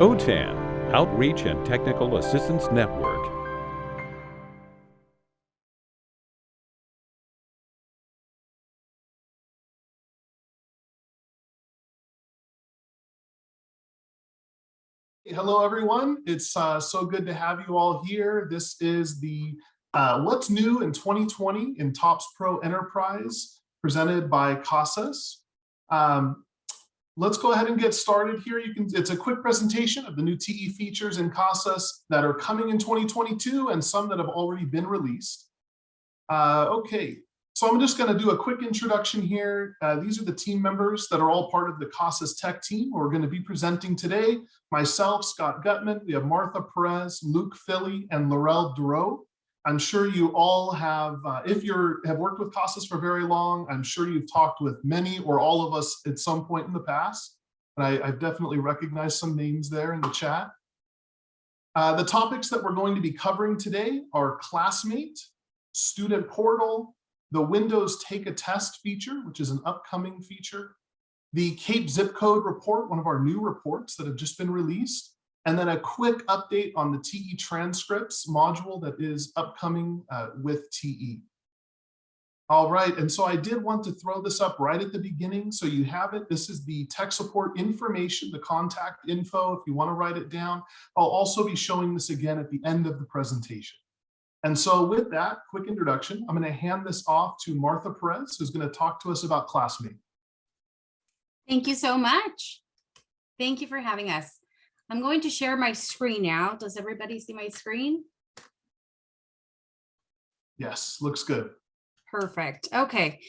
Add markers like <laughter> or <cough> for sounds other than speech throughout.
OTAN, Outreach and Technical Assistance Network. Hello, everyone. It's uh, so good to have you all here. This is the uh, What's New in 2020 in TOPS Pro Enterprise presented by CASAS. Um, let's go ahead and get started here. You can. It's a quick presentation of the new TE features in CASAS that are coming in 2022 and some that have already been released. Uh, okay, so I'm just going to do a quick introduction here. Uh, these are the team members that are all part of the CASAS Tech team. We're going to be presenting today. Myself, Scott Gutman, we have Martha Perez, Luke Philly, and Laurel Duro. I'm sure you all have, uh, if you have worked with CASAS for very long, I'm sure you've talked with many or all of us at some point in the past. And I, I've definitely recognized some names there in the chat. Uh, the topics that we're going to be covering today are Classmate, Student Portal, the Windows Take a Test feature, which is an upcoming feature, the CAEP zip code report, one of our new reports that have just been released, and then a quick update on the TE transcripts module that is upcoming uh, with TE. All right, and so I did want to throw this up right at the beginning so you have it. This is the tech support information, the contact info if you want to write it down. I'll also be showing this again at the end of the presentation. And so with that quick introduction, I'm going to hand this off to Martha Perez, who's going to talk to us about Classmate. Thank you so much. Thank you for having us. I'm going to share my screen now. Does everybody see my screen? Yes, looks good. Perfect. Okay.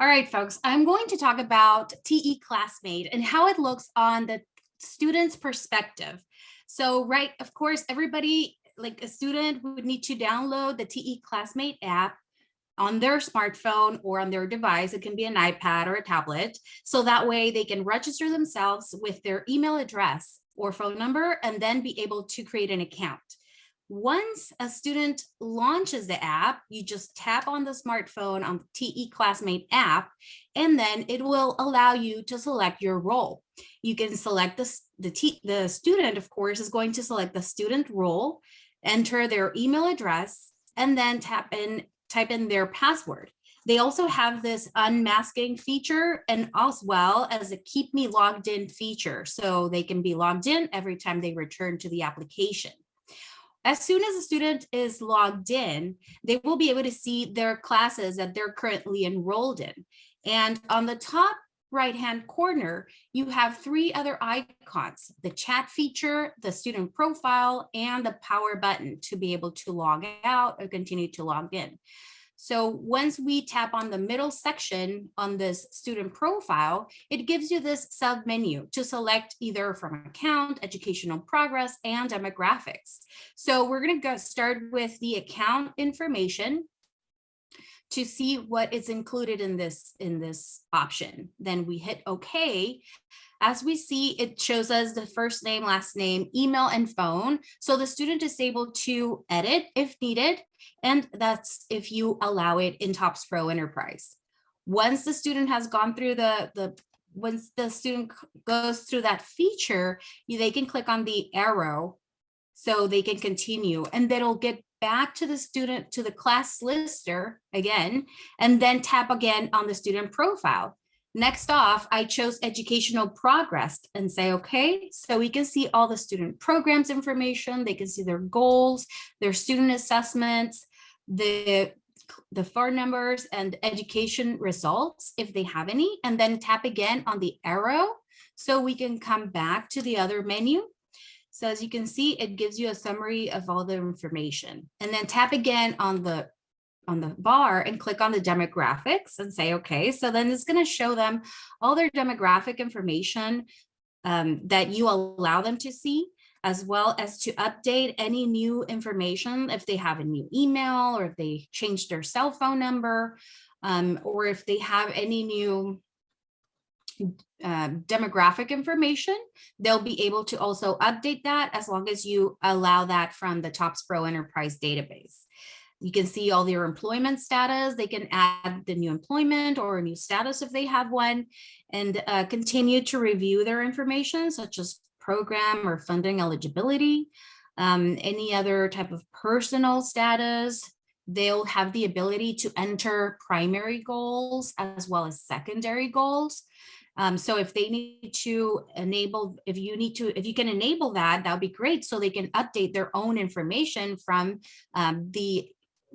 All right, folks, I'm going to talk about TE Classmate and how it looks on the student's perspective. So, right, of course, everybody like a student would need to download the TE Classmate app on their smartphone or on their device. It can be an iPad or a tablet. So that way they can register themselves with their email address or phone number and then be able to create an account. Once a student launches the app, you just tap on the smartphone on the TE Classmate app, and then it will allow you to select your role. You can select the, the student, of course, is going to select the student role enter their email address, and then tap in, type in their password. They also have this unmasking feature and as well as a keep me logged in feature. So they can be logged in every time they return to the application. As soon as a student is logged in, they will be able to see their classes that they're currently enrolled in. And on the top right hand corner, you have three other icons, the chat feature, the student profile, and the power button to be able to log out or continue to log in. So once we tap on the middle section on this student profile, it gives you this sub menu to select either from account, educational progress, and demographics. So we're going to go start with the account information to see what is included in this in this option. Then we hit OK. As we see, it shows us the first name, last name, email, and phone. So the student is able to edit if needed, and that's if you allow it in TOPS Pro Enterprise. Once the student has gone through the, the once the student goes through that feature, they can click on the arrow so they can continue and that'll get back to the student to the class lister again, and then tap again on the student profile. Next off, I chose educational progress and say, okay, so we can see all the student programs information. They can see their goals, their student assessments, the, the phone numbers and education results, if they have any, and then tap again on the arrow. So we can come back to the other menu so as you can see, it gives you a summary of all the information. And then tap again on the on the bar and click on the demographics and say, okay, so then it's going to show them all their demographic information um, that you allow them to see, as well as to update any new information if they have a new email or if they changed their cell phone number, um, or if they have any new uh, demographic information, they'll be able to also update that as long as you allow that from the TOPS Pro Enterprise database. You can see all their employment status. They can add the new employment or a new status if they have one and uh, continue to review their information, such as program or funding eligibility, um, any other type of personal status. They'll have the ability to enter primary goals as well as secondary goals. Um, so if they need to enable, if you need to, if you can enable that, that would be great. So they can update their own information from um, the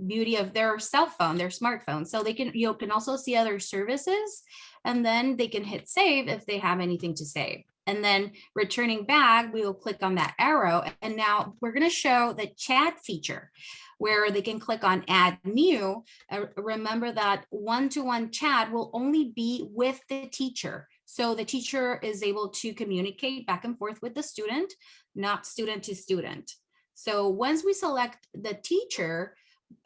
beauty of their cell phone, their smartphone. So they can, you can also see other services and then they can hit save if they have anything to save. And then returning back, we will click on that arrow. And now we're going to show the chat feature where they can click on add new. Uh, remember that one-to-one -one chat will only be with the teacher. So the teacher is able to communicate back and forth with the student, not student to student. So once we select the teacher,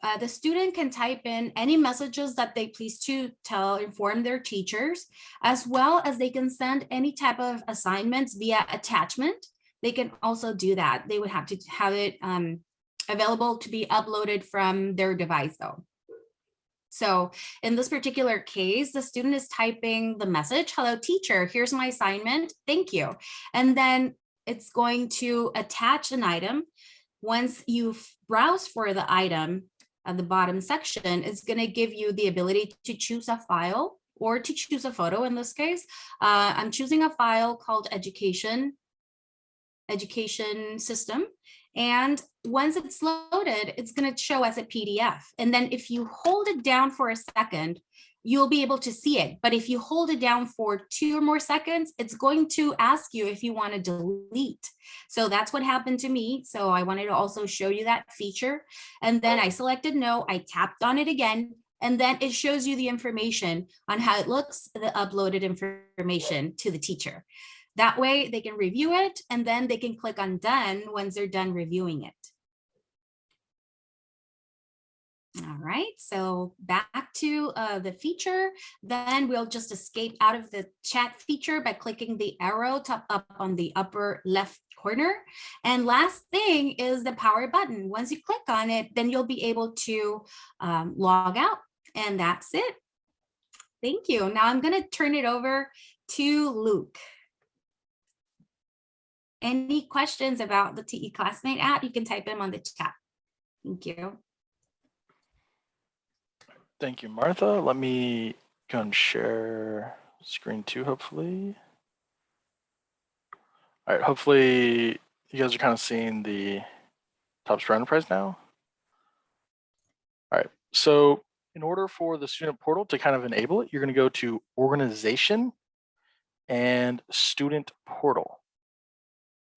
uh, the student can type in any messages that they please to tell, inform their teachers, as well as they can send any type of assignments via attachment. They can also do that. They would have to have it um, available to be uploaded from their device though. So in this particular case, the student is typing the message, hello teacher, here's my assignment, thank you. And then it's going to attach an item. Once you browse for the item at the bottom section, is going to give you the ability to choose a file or to choose a photo in this case. Uh, I'm choosing a file called education, education system. And once it's loaded, it's going to show as a PDF. And then if you hold it down for a second, you'll be able to see it. But if you hold it down for two or more seconds, it's going to ask you if you want to delete. So that's what happened to me. So I wanted to also show you that feature. And then I selected no, I tapped on it again, and then it shows you the information on how it looks, the uploaded information to the teacher. That way they can review it and then they can click on done once they're done reviewing it. All right, so back to uh, the feature, then we'll just escape out of the chat feature by clicking the arrow top up on the upper left corner. And last thing is the power button. Once you click on it, then you'll be able to um, log out and that's it. Thank you. Now I'm going to turn it over to Luke. Any questions about the TE Classmate app, you can type them on the chat. Thank you. Thank you, Martha. Let me go and share screen two, hopefully. All right, hopefully you guys are kind of seeing the TOPS Pro Enterprise now. All right, so in order for the student portal to kind of enable it, you're going to go to organization and student portal.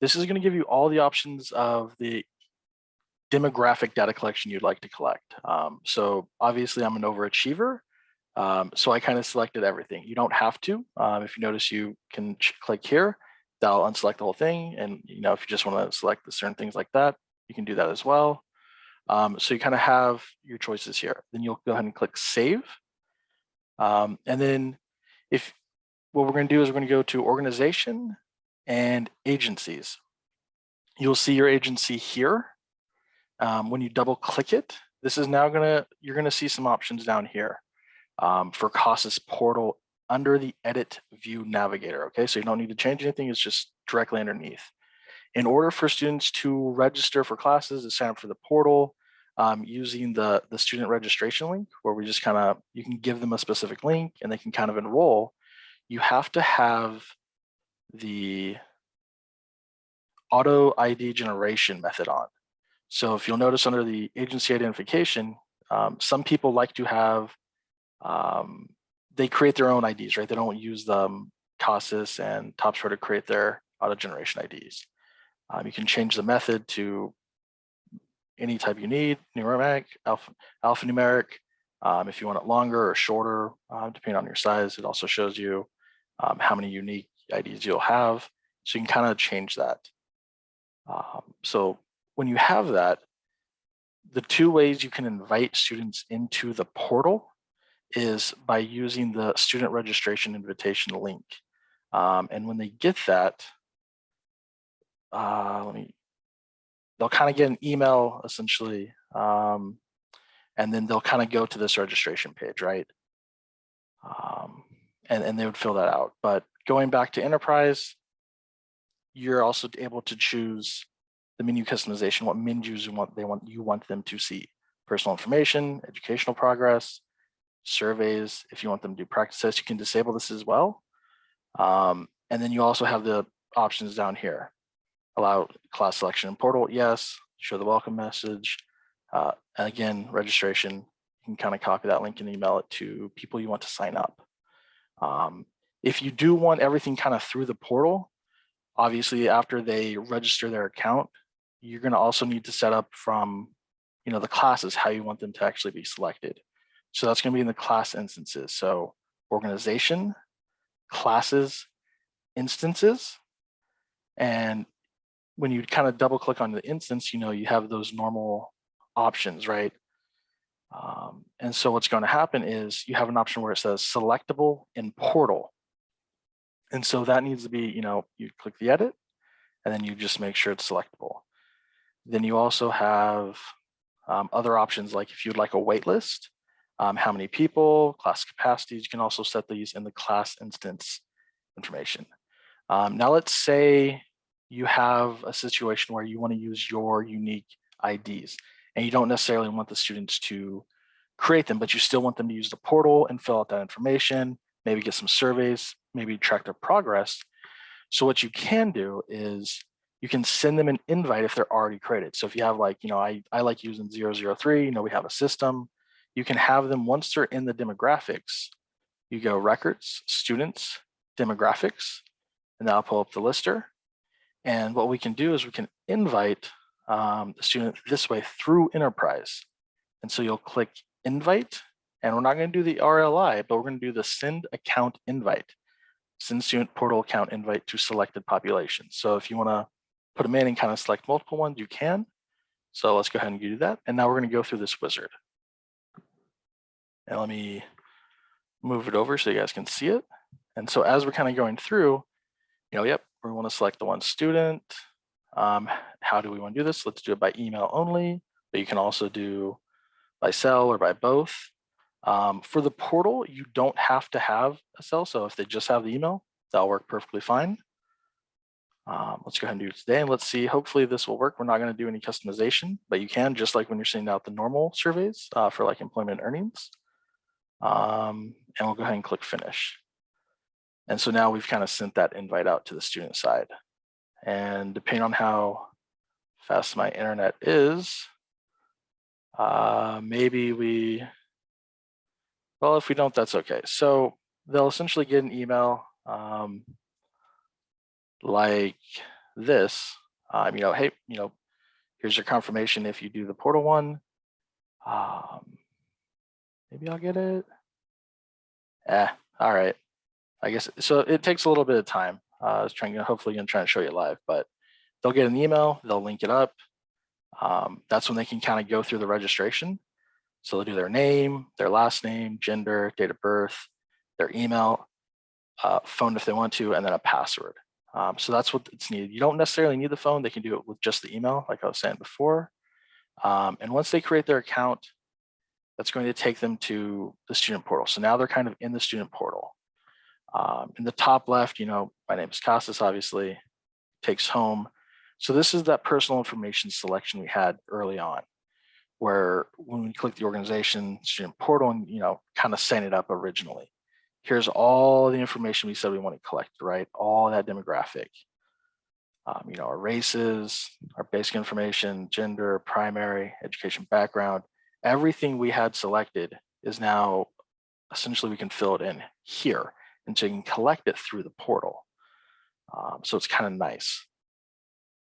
This is going to give you all the options of the demographic data collection you'd like to collect. Um, so obviously I'm an overachiever. Um, so I kind of selected everything. You don't have to. Um, if you notice, you can click here, that'll unselect the whole thing. And you know, if you just want to select certain things like that, you can do that as well. Um, so you kind of have your choices here. Then you'll go ahead and click save. Um, and then if what we're going to do is we're going to go to organization and agencies. You'll see your agency here. Um, when you double click it, this is now gonna, you're gonna see some options down here um, for CASAS portal under the edit view navigator. Okay, so you don't need to change anything, it's just directly underneath. In order for students to register for classes, to sign up for the portal, um, using the, the student registration link, where we just kind of, you can give them a specific link and they can kind of enroll, you have to have the auto ID generation method on. So if you'll notice under the agency identification, um, some people like to have, um, they create their own IDs, right? They don't use the CASAS and TOPS to create their auto generation IDs. Um, you can change the method to any type you need, numeric, alpha, alphanumeric. Um, if you want it longer or shorter, uh, depending on your size, it also shows you um, how many unique IDs you'll have. So you can kind of change that. Um, so when you have that, the two ways you can invite students into the portal is by using the student registration invitation link. Um, and when they get that, uh, let me, they'll kind of get an email essentially, um, and then they'll kind of go to this registration page, right? Um, and, and they would fill that out. But going back to enterprise, you're also able to choose the menu customization, what menus you want, they want, you want them to see. Personal information, educational progress, surveys. If you want them to do practice tests, you can disable this as well. Um, and then you also have the options down here. Allow class selection in portal, yes. Show the welcome message. Uh, and again, registration, you can kind of copy that link and email it to people you want to sign up. Um, if you do want everything kind of through the portal, obviously after they register their account, you're going to also need to set up from, you know, the classes, how you want them to actually be selected. So that's going to be in the class instances. So organization, classes, instances. And when you kind of double click on the instance, you know, you have those normal options, right? Um, and so what's going to happen is you have an option where it says selectable in portal. And so that needs to be, you know, you click the edit and then you just make sure it's selectable. Then you also have um, other options like if you'd like a wait list, um, how many people, class capacities, you can also set these in the class instance information. Um, now let's say you have a situation where you want to use your unique IDs and you don't necessarily want the students to create them, but you still want them to use the portal and fill out that information, maybe get some surveys, maybe track their progress. So what you can do is you can send them an invite if they're already created. So if you have like, you know, I, I like using 003, you know, we have a system, you can have them once they're in the demographics, you go records, students, demographics, and that'll pull up the lister. And what we can do is we can invite um, the student this way through enterprise. And so you'll click invite and we're not going to do the RLI, but we're going to do the send account invite, send student portal account invite to selected population. So if you want to put them in and kind of select multiple ones, you can. So let's go ahead and do that. And now we're going to go through this wizard. And let me move it over so you guys can see it. And so as we're kind of going through, you know, yep, we want to select the one student. Um, how do we want to do this? Let's do it by email only, but you can also do by cell or by both. Um, for the portal, you don't have to have a cell. So if they just have the email, that'll work perfectly fine. Um, let's go ahead and do it today and let's see, hopefully this will work. We're not going to do any customization, but you can just like when you're sending out the normal surveys uh, for like employment earnings. Um, and we'll go ahead and click finish. And so now we've kind of sent that invite out to the student side. And depending on how fast my internet is, uh, maybe we, well, if we don't, that's okay. So they'll essentially get an email um, like this, um, you know, hey, you know, here's your confirmation if you do the portal one. Um, maybe I'll get it. Eh, all right. I guess so. It takes a little bit of time. Uh, I was trying to hopefully gonna try and show you live, but they'll get an email, they'll link it up. Um, that's when they can kind of go through the registration. So they'll do their name, their last name, gender, date of birth, their email, uh, phone if they want to, and then a password. Um, so that's what it's needed. You don't necessarily need the phone. They can do it with just the email, like I was saying before. Um, and once they create their account, that's going to take them to the student portal. So now they're kind of in the student portal. Um, in the top left, you know, my name is Casas, obviously, takes home. So this is that personal information selection we had early on, where when we click the organization student portal and, you know, kind of setting it up originally. Here's all the information we said we want to collect, right? All that demographic. Um, you know, our races, our basic information, gender, primary, education background, everything we had selected is now essentially we can fill it in here and so you can collect it through the portal. Um, so it's kind of nice.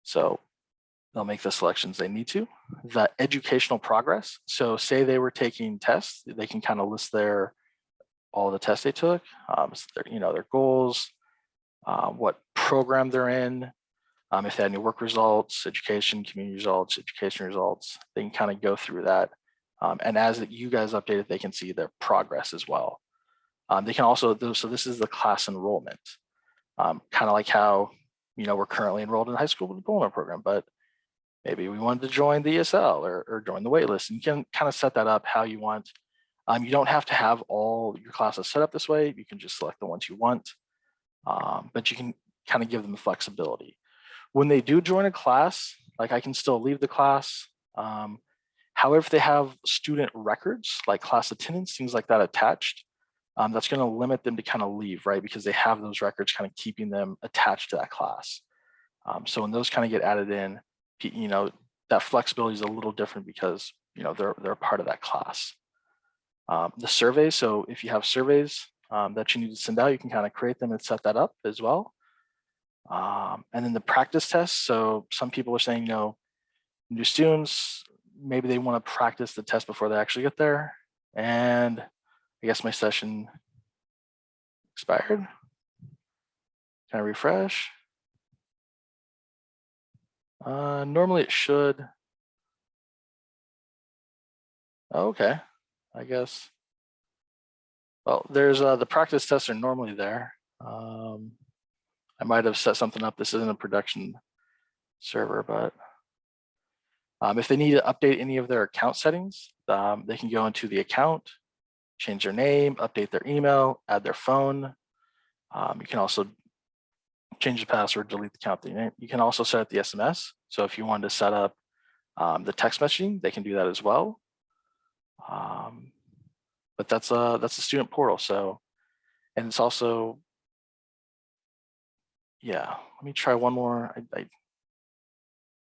So they'll make the selections they need to. The educational progress. So say they were taking tests, they can kind of list their all the tests they took, um, so their, you know, their goals, uh, what program they're in, um, if they had any work results, education, community results, education results, they can kind of go through that. Um, and as you guys update it, they can see their progress as well. Um, they can also, so this is the class enrollment, um, kind of like how, you know, we're currently enrolled in high school diploma program, but maybe we wanted to join the ESL or, or join the waitlist. And you can kind of set that up how you want. Um, you don't have to have all your classes set up this way. You can just select the ones you want, um, but you can kind of give them the flexibility. When they do join a class, like I can still leave the class. Um, however, if they have student records, like class attendance, things like that attached, um, that's going to limit them to kind of leave, right? Because they have those records kind of keeping them attached to that class. Um, so when those kind of get added in, you know, that flexibility is a little different because, you know, they're, they're part of that class. Um, the surveys, so if you have surveys um, that you need to send out, you can kind of create them and set that up as well. Um, and then the practice tests. So some people are saying, you know, new students, maybe they want to practice the test before they actually get there. And I guess my session expired. Can I refresh? Uh, normally it should. Okay, I guess. Well, there's uh, the practice tests are normally there. Um, I might have set something up. This isn't a production server, but um, if they need to update any of their account settings, um, they can go into the account, change their name, update their email, add their phone. Um, you can also change the password, delete the account. You you can also set up the SMS. So if you wanted to set up um, the text messaging, they can do that as well. Um, but that's a that's a student portal. So, and it's also, yeah. Let me try one more. I, I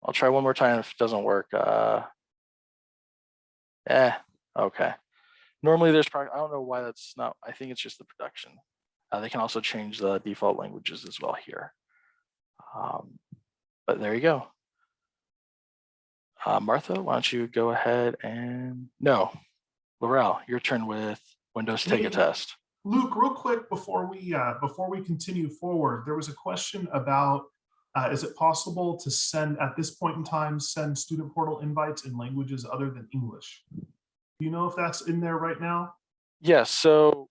I'll try one more time. If it doesn't work, uh, eh, okay. Normally there's probably, I don't know why that's not, I think it's just the production. Uh, they can also change the default languages as well here. Um, but there you go. Uh, Martha, why don't you go ahead and, no, Laurel, your turn with Windows Take a Test. Luke, real quick before we uh, before we continue forward, there was a question about uh, is it possible to send at this point in time send student portal invites in languages other than English? Do you know if that's in there right now? Yes, so.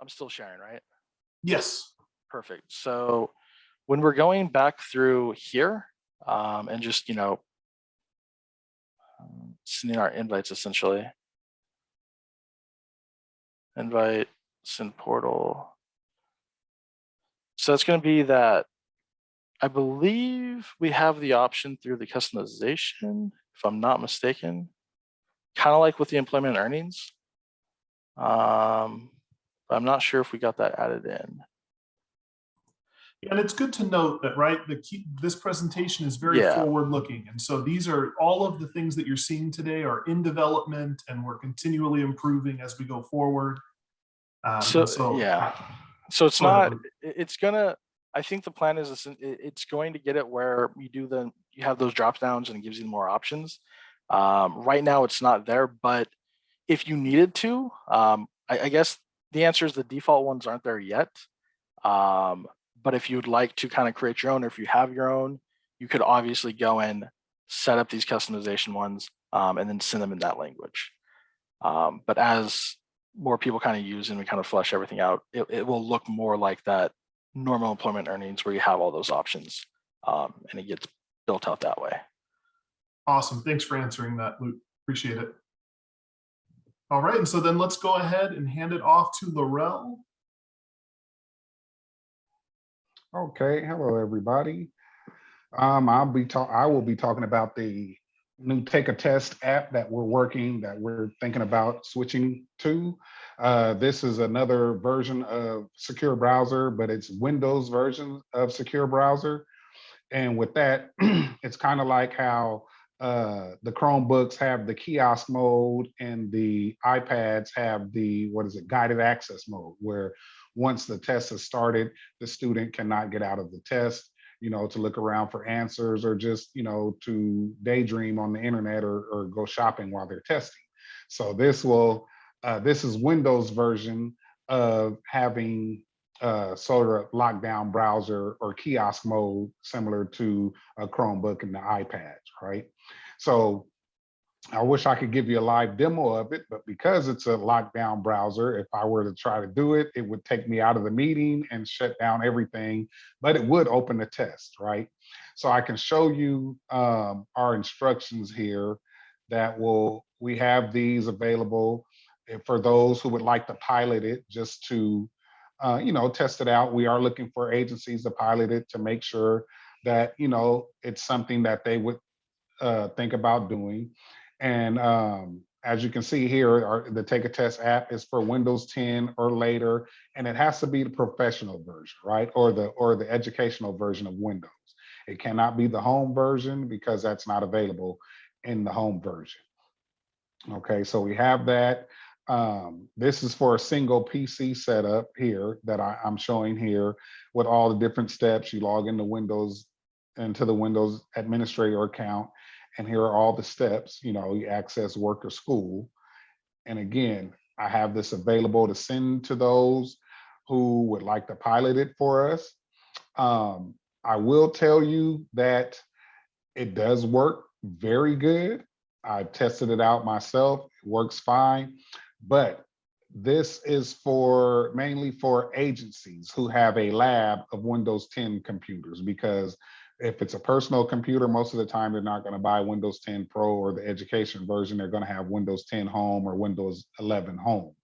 I'm still sharing, right? Yes. Perfect. So when we're going back through here um, and just, you know, um, sending our invites essentially. Invite, send portal. So it's going to be that I believe we have the option through the customization, if I'm not mistaken, kind of like with the employment earnings. Um, but I'm not sure if we got that added in. And it's good to note that, right, the key, this presentation is very Yeah. forward looking. And so these are, all of the things that you're seeing today are in development and we're continually improving as we go forward. Um, and So, yeah, so it's Go not, it's gonna, I think the plan is, it's going to get it where you do the, you have those drop downs and it gives you more options. Um, right now it's not there, but if you needed to, um, I, I guess the answer is the default ones aren't there yet. Um, but if you'd like to kind of create your own, or if you have your own, you could obviously go and set up these customization ones um, and then send them in that language. Um, but as more people kind of use and we kind of flesh everything out, it, it will look more like that normal employment earnings where you have all those options um, and it gets built out that way. Awesome. Thanks for answering that, Luke. Appreciate it. All right, and so then let's go ahead and hand it off to Laurel. Okay, hello, everybody. Um, I'll be talk, I will be talking about the new Take a Test app that we're working, that we're thinking about switching to. Uh, this is another version of Secure Browser, but it's Windows version of Secure Browser. And with that, <clears throat> it's kind of like how uh, the Chromebooks have the kiosk mode and the iPads have the, what is it, guided access mode, where once the test has started, the student cannot get out of the test, you know, to look around for answers or just, you know, to daydream on the internet or, or go shopping while they're testing. So this will, uh, this is Windows version of having uh, sort of lockdown browser or kiosk mode similar to a Chromebook and the iPads, right? So I wish I could give you a live demo of it, but because it's a lockdown browser, if I were to try to do it, it would take me out of the meeting and shut down everything, but it would open the test, right? So I can show you um, our instructions here that will, we have these available for those who would like to pilot it just to uh, you know, test it out. We are looking for agencies to pilot it to make sure that, you know, it's something that they would uh, think about doing. And um, as you can see here, our, the Take a Test app is for Windows 10 or later, and it has to be the professional version, right? Or the or the educational version of Windows. It cannot be the home version because that's not available in the home version. Okay, so we have that. Um, this is for a single PC setup here that I, I'm showing here with all the different steps. You log into Windows, into the Windows administrator account, and here are all the steps, you know, you access work or school. And again, I have this available to send to those who would like to pilot it for us. Um, I will tell you that it does work very good. I've tested it out myself, it works fine, but this is for mainly for agencies who have a lab of Windows 10 computers because if it's a personal computer, most of the time they're not going to buy Windows 10 Pro or the education version. They're going to have Windows 10 Home or Windows 11 Home.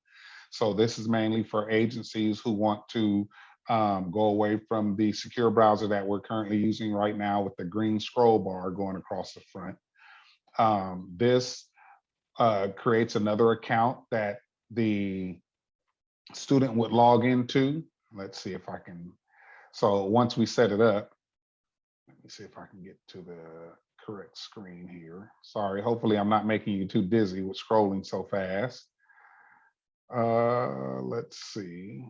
So this is mainly for agencies who want to um, go away from the secure browser that we're currently using right now with the green scroll bar going across the front. Um, this uh, creates another account that the student would log into. Let's see if I can. So once we set it up, see if I can get to the correct screen here. Sorry, hopefully I'm not making you too dizzy with scrolling so fast. Uh, let's see.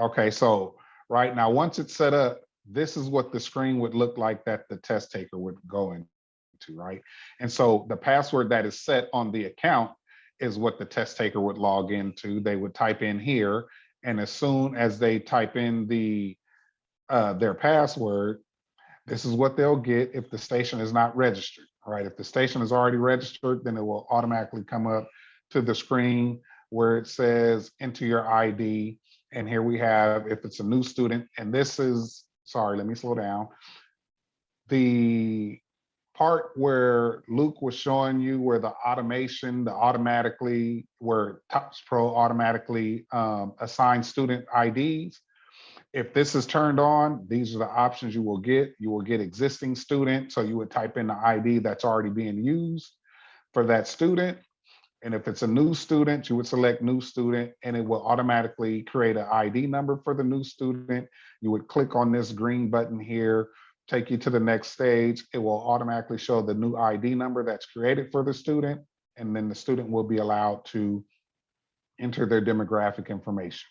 Okay, so right now, once it's set up, this is what the screen would look like that the test taker would go into, right? And so the password that is set on the account is what the test taker would log into. They would type in here, and as soon as they type in the uh, their password, this is what they'll get if the station is not registered, right? If the station is already registered, then it will automatically come up to the screen where it says enter your ID. And here we have, if it's a new student, and this is, sorry, let me slow down. The part where Luke was showing you where the automation, the automatically, where TOPS Pro automatically um, assigns student IDs, if this is turned on, these are the options you will get. You will get existing student. So you would type in the ID that's already being used for that student. And if it's a new student, you would select new student and it will automatically create an ID number for the new student. You would click on this green button here, take you to the next stage. It will automatically show the new ID number that's created for the student. And then the student will be allowed to enter their demographic information.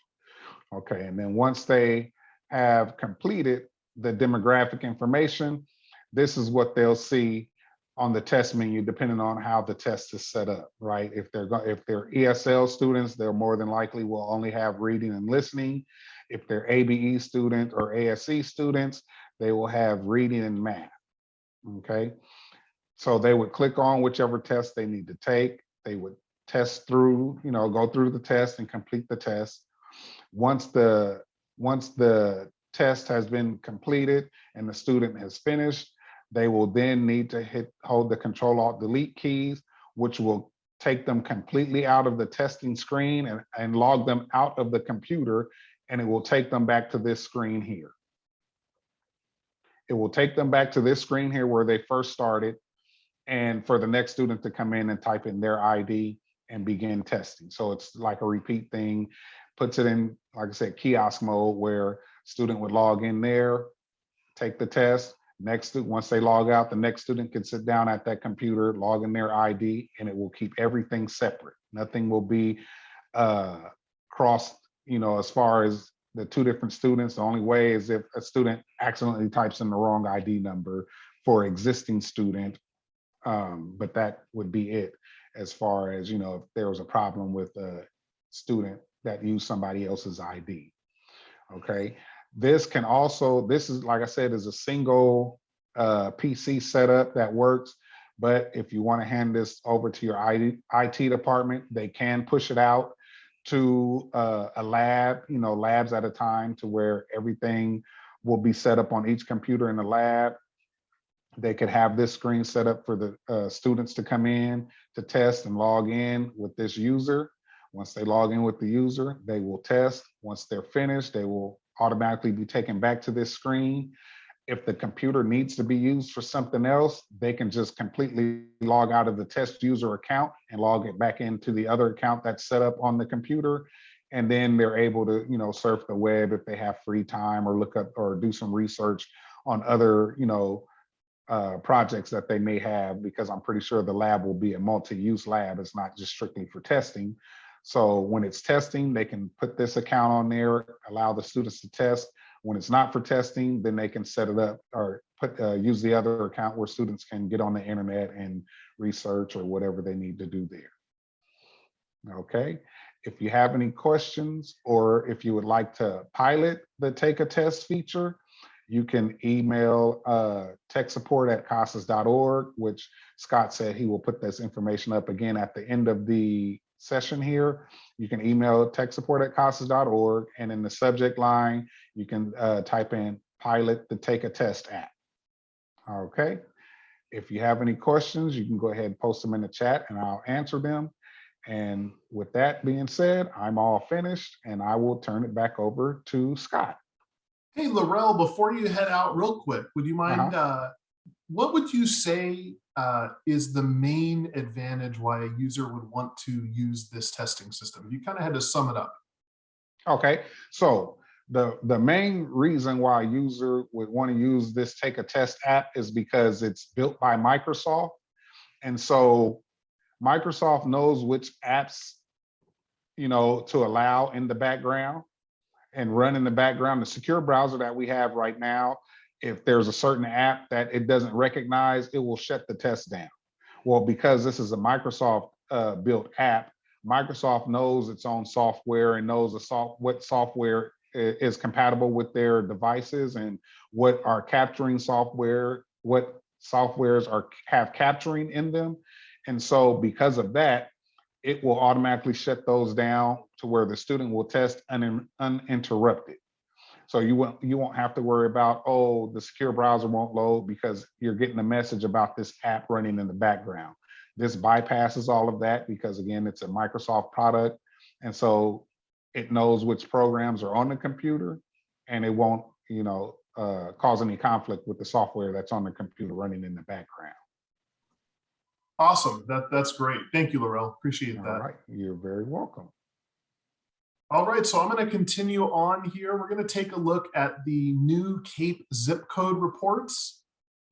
Okay, and then once they have completed the demographic information, this is what they'll see on the test menu, depending on how the test is set up, right? If they're if they're ESL students, they're more than likely will only have reading and listening. If they're ABE student or ASE students, they will have reading and math. Okay, so they would click on whichever test they need to take. They would test through, you know, go through the test and complete the test. Once the once the test has been completed and the student has finished, they will then need to hit hold the control alt delete keys, which will take them completely out of the testing screen and, and log them out of the computer, and it will take them back to this screen here. It will take them back to this screen here where they first started, and for the next student to come in and type in their ID and begin testing. So it's like a repeat thing, puts it in, like I said, kiosk mode where student would log in there, take the test, Next, stu- once they log out, the next student can sit down at that computer, log in their ID, and it will keep everything separate. Nothing will be uh, crossed, you know, as far as the two different students. The only way is if a student accidentally types in the wrong ID number for existing student. Um, but that would be it as far as, you know, if there was a problem with a student that use somebody else's ID. Okay. This can also, this is, like I said, is a single uh, PC setup that works. But if you want to hand this over to your IT, IT department, they can push it out to uh, a lab, you know, labs at a time to where everything will be set up on each computer in the lab. They could have this screen set up for the uh, students to come in to test and log in with this user. Once they log in with the user, they will test. Once they're finished, they will automatically be taken back to this screen. If the computer needs to be used for something else, they can just completely log out of the test user account and log it back into the other account that's set up on the computer. And then they're able to, you know, surf the web if they have free time or look up or do some research on other, you know, uh, projects that they may have, because I'm pretty sure the lab will be a multi-use lab. It's not just strictly for testing. So when it's testing, they can put this account on there, allow the students to test. When it's not for testing, then they can set it up or put, uh, use the other account where students can get on the internet and research or whatever they need to do there. Okay, if you have any questions or if you would like to pilot the take a test feature, you can email uh, tech support at casas.org, which Scott said he will put this information up again at the end of the session here. You can email tech support at casas.org and in the subject line, you can uh, type in pilot the take a test app. Okay. If you have any questions, you can go ahead and post them in the chat and I'll answer them. And with that being said, I'm all finished and I will turn it back over to Scott. Hey, Laurel, before you head out real quick, would you mind, uh, what would you say uh, is the main advantage why a user would want to use this testing system? You kind of had to sum it up. Okay, so the, the main reason why a user would want to use this Take a Test app is because it's built by Microsoft. And so Microsoft knows which apps, you know, to allow in the background and run in the background. The secure browser that we have right now, if there's a certain app that it doesn't recognize, it will shut the test down. Well, because this is a Microsoft uh, built app, Microsoft knows its own software and knows the soft, what software is compatible with their devices and what are capturing software, what softwares are have capturing in them. And so because of that, it will automatically shut those down to where the student will test unin- uninterrupted. So you won't you won't have to worry about, oh, the secure browser won't load because you're getting a message about this app running in the background. This bypasses all of that because again, it's a Microsoft product. And so it knows which programs are on the computer and it won't, you know, uh, cause any conflict with the software that's on the computer running in the background. Awesome. That, that's great. Thank you, Laurel. Appreciate All that. right, you're very welcome. All right, so I'm going to continue on here. We're going to take a look at the new CAEP zip code reports.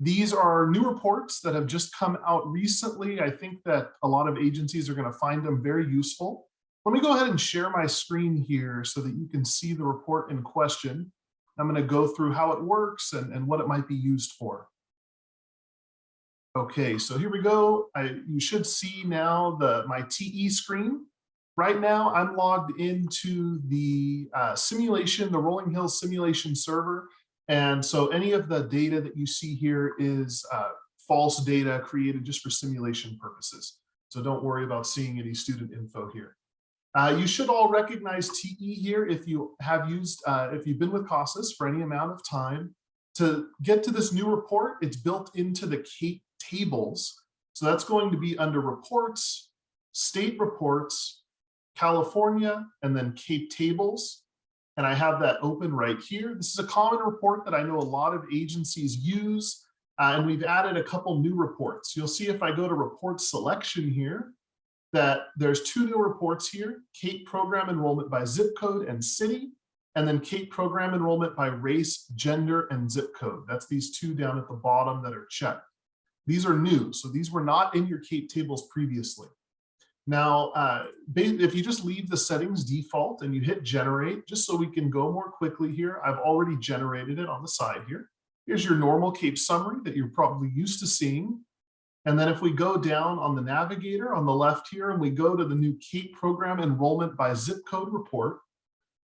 These are new reports that have just come out recently. I think that a lot of agencies are going to find them very useful. Let me go ahead and share my screen here so that you can see the report in question. I'm going to go through how it works and, and what it might be used for. Okay, so here we go. I, you should see now the my TE screen. Right now, I'm logged into the uh, simulation, the Rolling Hills simulation server. And so any of the data that you see here is uh, false data created just for simulation purposes. So don't worry about seeing any student info here. Uh, you should all recognize TE here if you have used, uh, if you've been with CASAS for any amount of time. To get to this new report, it's built into the tables. So that's going to be under reports, state reports, California, and then CAEP tables. And I have that open right here. This is a common report that I know a lot of agencies use. uh, and we've added a couple new reports. You'll see if I go to report selection here, that there's two new reports here, CAEP program enrollment by zip code and city, and then CAEP program enrollment by race, gender, and zip code. That's these two down at the bottom that are checked. These are new, so these were not in your CAEP tables previously. Now, uh, if you just leave the settings default and you hit generate, just so we can go more quickly here, I've already generated it on the side here. Here's your normal CAEP summary that you're probably used to seeing. And then if we go down on the navigator on the left here and we go to the new CAEP program enrollment by zip code report,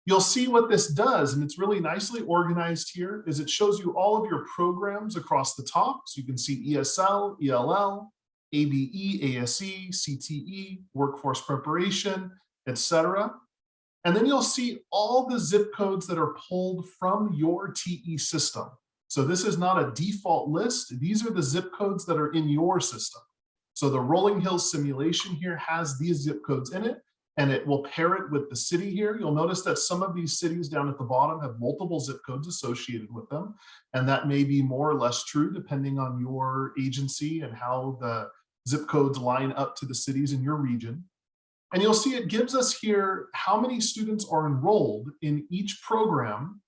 you'll see what this does. And it's really nicely organized here is it shows you all of your programs across the top. So you can see ESL, ELL, ABE, ASE, CTE, workforce preparation, etc. And then you'll see all the zip codes that are pulled from your TE system. So this is not a default list. These are the zip codes that are in your system. So the Rolling Hills simulation here has these zip codes in it. and it will pair it with the city here. You'll notice that some of these cities down at the bottom have multiple zip codes associated with them. And that may be more or less true depending on your agency and how the zip codes line up to the cities in your region. And you'll see it gives us here how many students are enrolled in each program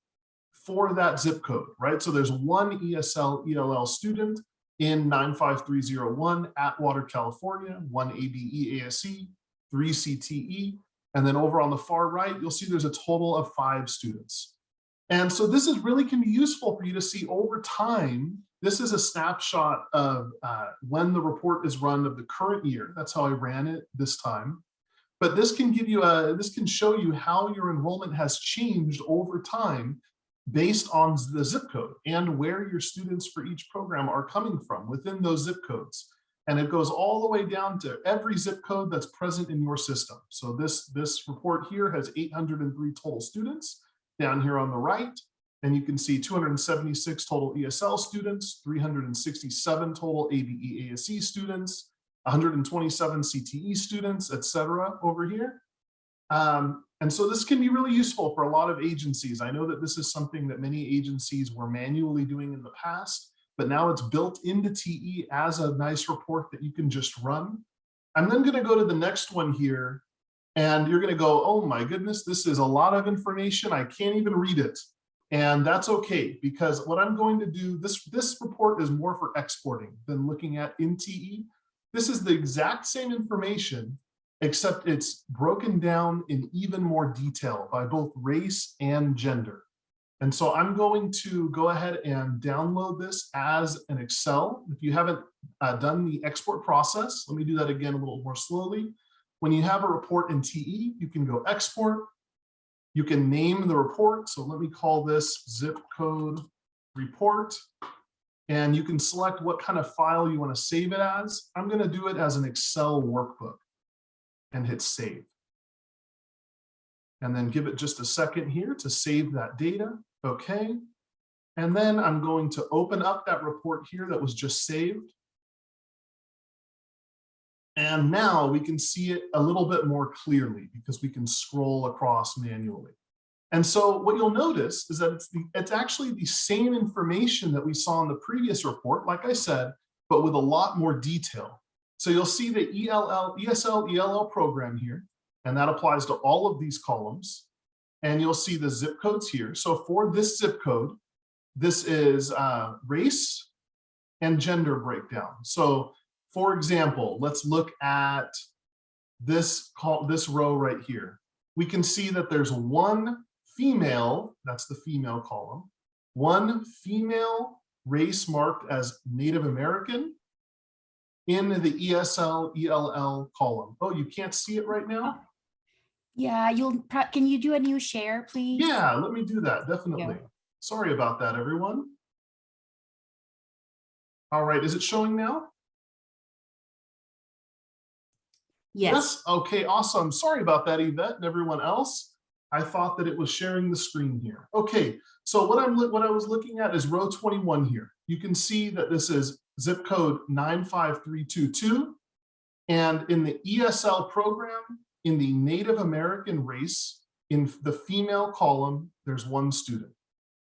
for that zip code, right? So there's one ESL ELL student in 95301 Atwater, California, one ABE ASE, three CTE, and then over on the far right, you'll see there's a total of five students. And so this is really can be useful for you to see over time. This is a snapshot of uh, when the report is run of the current year. That's how I ran it this time. But this can give you a, this can show you how your enrollment has changed over time based on the zip code and where your students for each program are coming from within those zip codes. And it goes all the way down to every zip code that's present in your system. So this, this report here has 803 total students down here on the right. And you can see 276 total ESL students, 367 total ABE ASE students, 127 CTE students, et cetera, over here. Um, and so this can be really useful for a lot of agencies. I know that this is something that many agencies were manually doing in the past, but now it's built into TE as a nice report that you can just run. I'm then going to go to the next one here, and you're going to go, oh my goodness, this is a lot of information. I can't even read it. And that's okay, because what I'm going to do, this, this report is more for exporting than looking at in TE. This is the exact same information, except it's broken down in even more detail by both race and gender. And so I'm going to go ahead and download this as an Excel. If you haven't uh, done the export process, let me do that again a little more slowly. When you have a report in TE, you can go export. You can name the report. So let me call this zip code report. And you can select what kind of file you want to save it as. I'm going to do it as an Excel workbook and hit save. And then give it just a second here to save that data. Okay. And then I'm going to open up that report here that was just saved. And now we can see it a little bit more clearly because we can scroll across manually. And so what you'll notice is that it's, the, it's actually the same information that we saw in the previous report, like I said, but with a lot more detail. So you'll see the ELL, ESL ELL program here, and that applies to all of these columns. And you'll see the zip codes here. So for this zip code, this is uh, race and gender breakdown. So for example, let's look at this call this row right here. We can see that there's one female, that's the female column, one female race marked as Native American in the ESL ELL column. Oh, you can't see it right now? Yeah, you'll, can you do a new share, please? Yeah, let me do that, definitely. Sorry about that, everyone. All right, is it showing now? Yes. Okay, awesome. Sorry about that, Yvette and everyone else. I thought that it was sharing the screen here. Okay, so what I'm what I was looking at is row 21 here. You can see that this is zip code 95322. And in the ESL program, in the Native American race, in the female column, there's one student.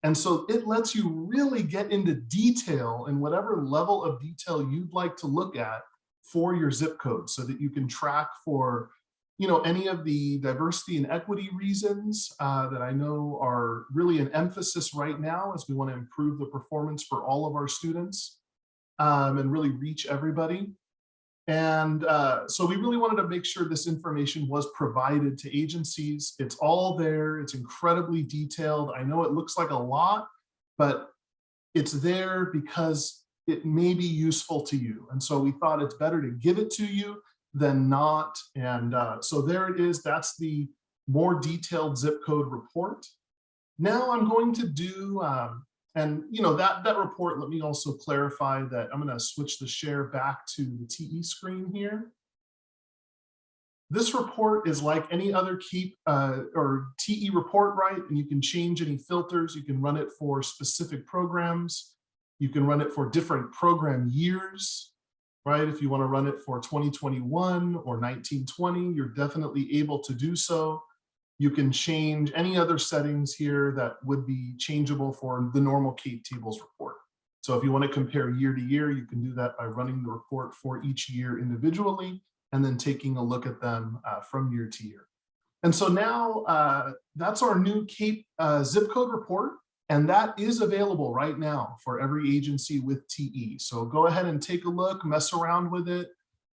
And so it lets you really get into detail in whatever level of detail you'd like to look at for your zip code so that you can track for you know, any of the diversity and equity reasons uh, that I know are really an emphasis right now as we want to improve the performance for all of our students um, and really reach everybody. And uh, so we really wanted to make sure this information was provided to agencies. It's all there. It's incredibly detailed. I know it looks like a lot, but it's there because it may be useful to you. And so we thought it's better to give it to you than not. And uh, so there it is. That's the more detailed zip code report. Now I'm going to do, um, and you know, that, that report, let me also clarify that I'm gonna switch the share back to the TE screen here. This report is like any other keep uh, or TE report, right? And you can change any filters. You can run it for specific programs. You can run it for different program years. right? If you want to run it for 2021 or 1920, you're definitely able to do so. You can change any other settings here that would be changeable for the normal CAEP tables report. So if you want to compare year to year, you can do that by running the report for each year individually and then taking a look at them uh, from year to year. And so now uh, that's our new CAEP uh, zip code report. And that is available right now for every agency with TE. So go ahead and take a look, mess around with it,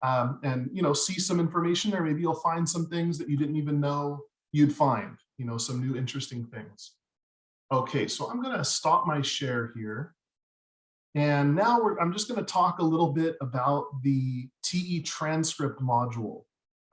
um, and you know see some information there. Maybe you'll find some things that you didn't even know you'd find, you know, some new interesting things. Okay, so I'm gonna stop my share here. And now I'm just gonna talk a little bit about the TE transcript module.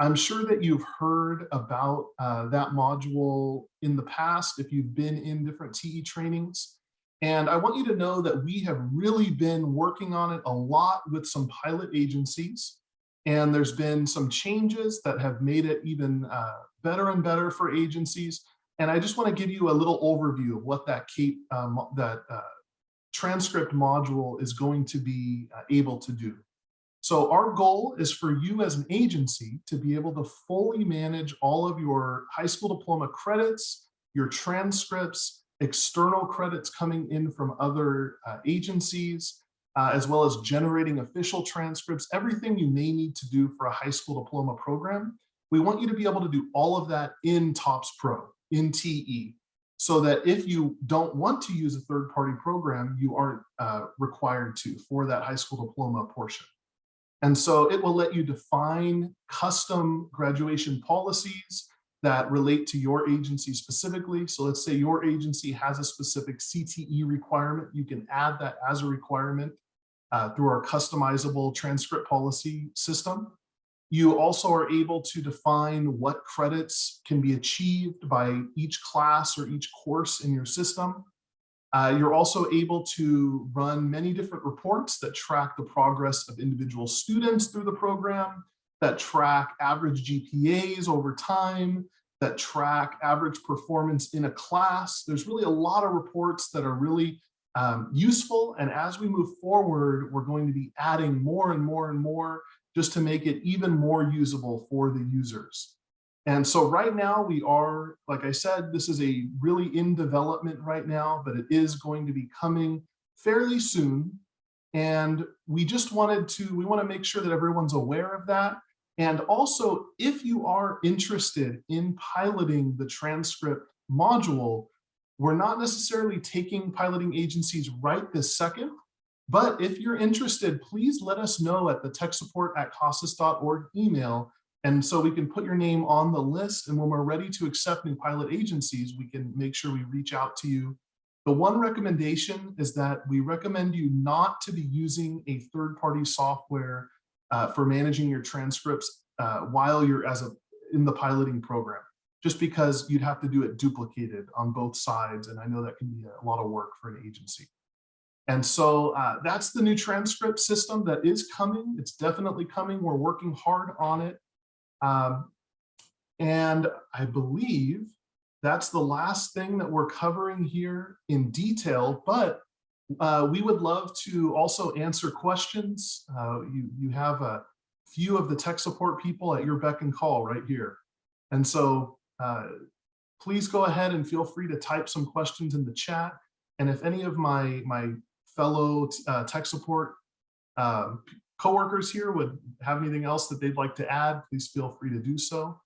I'm sure that you've heard about uh, that module in the past if you've been in different TE trainings. And I want you to know that we have really been working on it a lot with some pilot agencies. And there's been some changes that have made it even uh, better and better for agencies. And I just want to give you a little overview of what that um, that uh, transcript module is going to be uh, able to do. So our goal is for you as an agency to be able to fully manage all of your high school diploma credits, your transcripts, external credits coming in from other uh, agencies, uh, as well as generating official transcripts, everything you may need to do for a high school diploma program. We want you to be able to do all of that in TOPS Pro, in TE, so that if you don't want to use a third-party program, you aren't uh, required to for that high school diploma portion. And so it will let you define custom graduation policies that relate to your agency specifically. So let's say your agency has a specific CTE requirement. You can add that as a requirement uh, through our customizable transcript policy system. You also are able to define what credits can be achieved by each class or each course in your system. Uh, you're also able to run many different reports that track the progress of individual students through the program, that track average GPAs over time, that track average performance in a class. There's really a lot of reports that are really um, useful. And as we move forward, we're going to be adding more and more and more just to make it even more usable for the users. And so right now we are, like I said, this is a really in development right now, but it is going to be coming fairly soon. And we just wanted to, we want to make sure that everyone's aware of that. And also, if you are interested in piloting the transcript module, we're not necessarily taking piloting agencies right this second, but if you're interested, please let us know at the tech support at casas.org email and so we can put your name on the list and when we're ready to accept new pilot agencies, we can make sure we reach out to you. The one recommendation is that we recommend you not to be using a third-party software uh, for managing your transcripts uh, while you're as a in the piloting program, just because you'd have to do it duplicated on both sides. And I know that can be a lot of work for an agency. And so uh, that's the new transcript system that is coming. It's definitely coming. We're working hard on it. Um, and I believe that's the last thing that we're covering here in detail, but uh, we would love to also answer questions. Uh, you, you have a few of the tech support people at your beck and call right here. And so uh, please go ahead and feel free to type some questions in the chat. And if any of my, my fellow uh, tech support uh, coworkers here would have anything else that they'd like to add, please feel free to do so.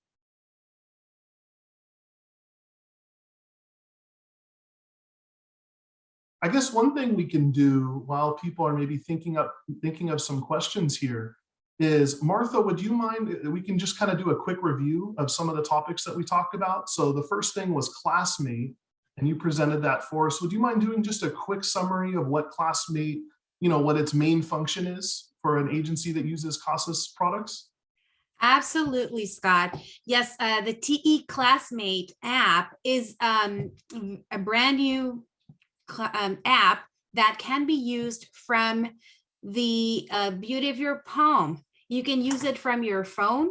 I guess one thing we can do while people are maybe thinking up thinking of some questions here is Martha, would you mind, uh, we can just kind of do a quick review of some of the topics that we talked about. So the first thing was classmate, and you presented that for us. Would you mind doing just a quick summary of what classmate, you know, what its main function is? For an agency that uses CASAS products? Absolutely, Scott. Yes, uh, the TE Classmate app is um, a brand new um, app that can be used from the uh, beauty of your palm. You can use it from your phone.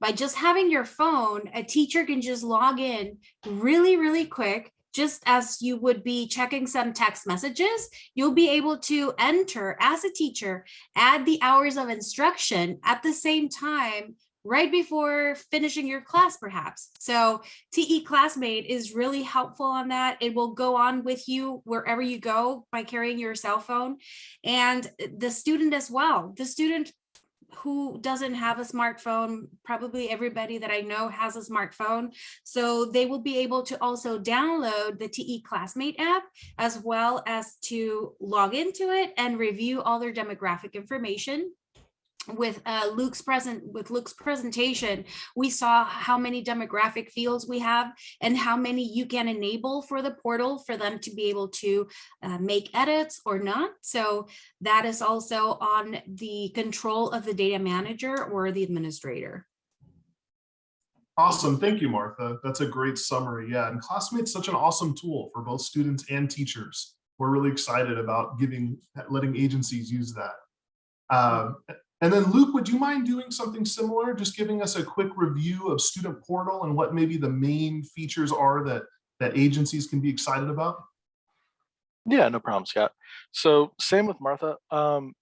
By just having your phone, a teacher can just log in really, really quick, just as you would be checking some text messages, you'll be able to enter as a teacher, add the hours of instruction at the same time right before finishing your class perhaps. So TE Classmate is really helpful on that. It will go on with you wherever you go by carrying your cell phone and the student as well. The student who doesn't have a smartphone, probably everybody that I know has a smartphone. So they will be able to also download the TE Classmate app as well as to log into it and review all their demographic information with uh, Luke's present with Luke's presentation, we saw how many demographic fields we have and how many you can enable for the portal for them to be able to uh, make edits or not. So that is also on the control of the data manager or the administrator. Awesome. Thank you, Martha. That's a great summary. Yeah, and Classmate's such an awesome tool for both students and teachers. We're really excited about giving, letting agencies use that. Um, and then Luke, would you mind doing something similar? Just giving us a quick review of Student Portal and what maybe the main features are that, that agencies can be excited about? Yeah, no problem, Scott. So same with Martha. Um,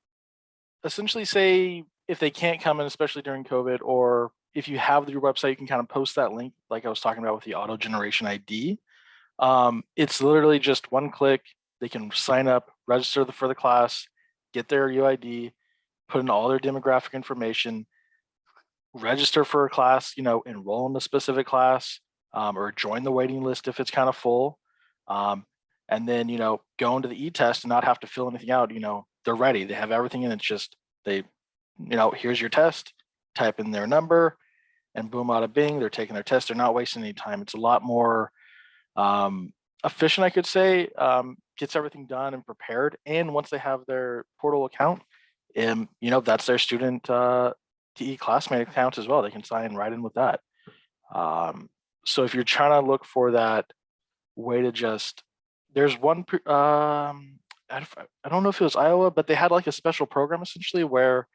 essentially say if they can't come in, especially during COVID, or if you have your website, you can kind of post that link like I was talking about with the auto generation ID. Um, it's literally just one click. They can sign up, register for the class, get their UID, put in all their demographic information, register for a class, you know, enroll in a specific class, um, or join the waiting list if it's kind of full. Um, and then, you know, go into the e-test and not have to fill anything out, you know, they're ready. They have everything and it's just, they, you know, here's your test, type in their number and boom, out of Bing, they're taking their test. They're not wasting any time. It's a lot more um, efficient, I could say, um, gets everything done and prepared. And once they have their portal account, um, you know, that's their student uh, TE classmate account as well. They can sign right in with that. Um, so if you're trying to look for that way to just, there's one, um, I don't know if it was Iowa, but they had like a special program essentially where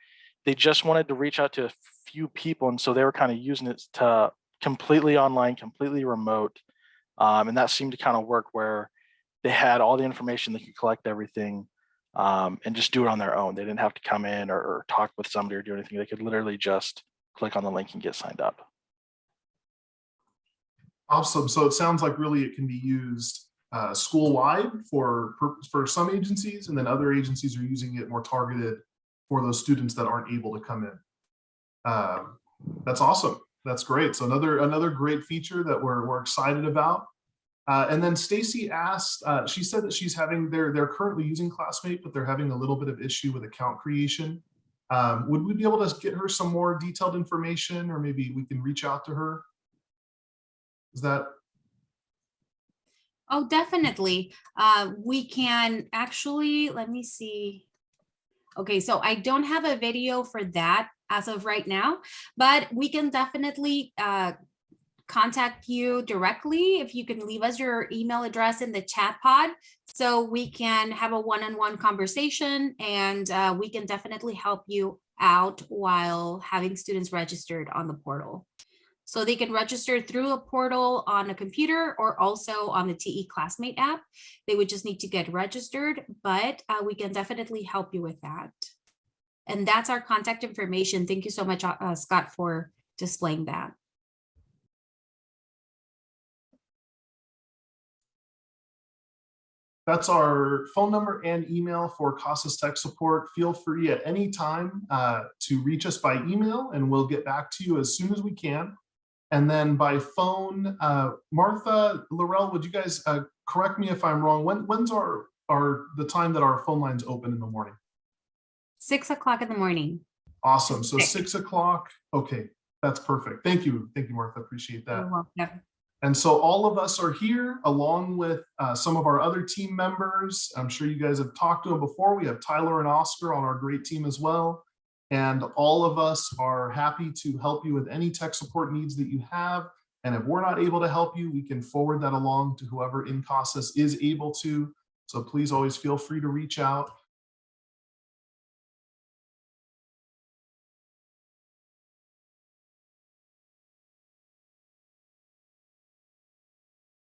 they just wanted to reach out to a few people. And so they were kind of using it to completely online, completely remote. Um, and that seemed to kind of work where they had all the information, they could collect everything um, and just do it on their own. They didn't have to come in or, or talk with somebody or do anything. They could literally just click on the link and get signed up. Awesome. So it sounds like really it can be used uh, school-wide for, for some agencies, and then other agencies are using it more targeted for those students that aren't able to come in. Um, that's awesome. That's great. So another another great feature that we're, we're excited about. Uh, and then Stacy asked, uh, she said that she's having, they're, they're currently using Classmate, but they're having a little bit of issue with account creation. Um, would we be able to get her some more detailed information or maybe we can reach out to her? Is that? Oh, definitely. Uh, we can actually, let me see. Okay, so I don't have a video for that as of right now, but we can definitely uh, contact you directly if you can leave us your email address in the chat pod so we can have a one-on-one -on -one conversation and uh, we can definitely help you out while having students registered on the portal. So they can register through a portal on a computer or also on the TE Classmate app. They would just need to get registered, but uh, we can definitely help you with that. And that's our contact information. Thank you so much, uh, Scott, for displaying that. That's our phone number and email for CASAS Tech Support. Feel free at any time uh, to reach us by email and we'll get back to you as soon as we can. And then by phone, uh, Martha, Laurel, would you guys uh, correct me if I'm wrong? When, when's our, our the time that our phone lines open in the morning? Six o'clock in the morning. Awesome. So six o'clock. Okay, that's perfect. Thank you. Thank you, Martha. Appreciate that. You're welcome. And so all of us are here along with uh, some of our other team members. I'm sure you guys have talked to them before. We have Tyler and Oscar on our great team as well. And all of us are happy to help you with any tech support needs that you have. And if we're not able to help you, we can forward that along to whoever in CASAS is able to. So please always feel free to reach out.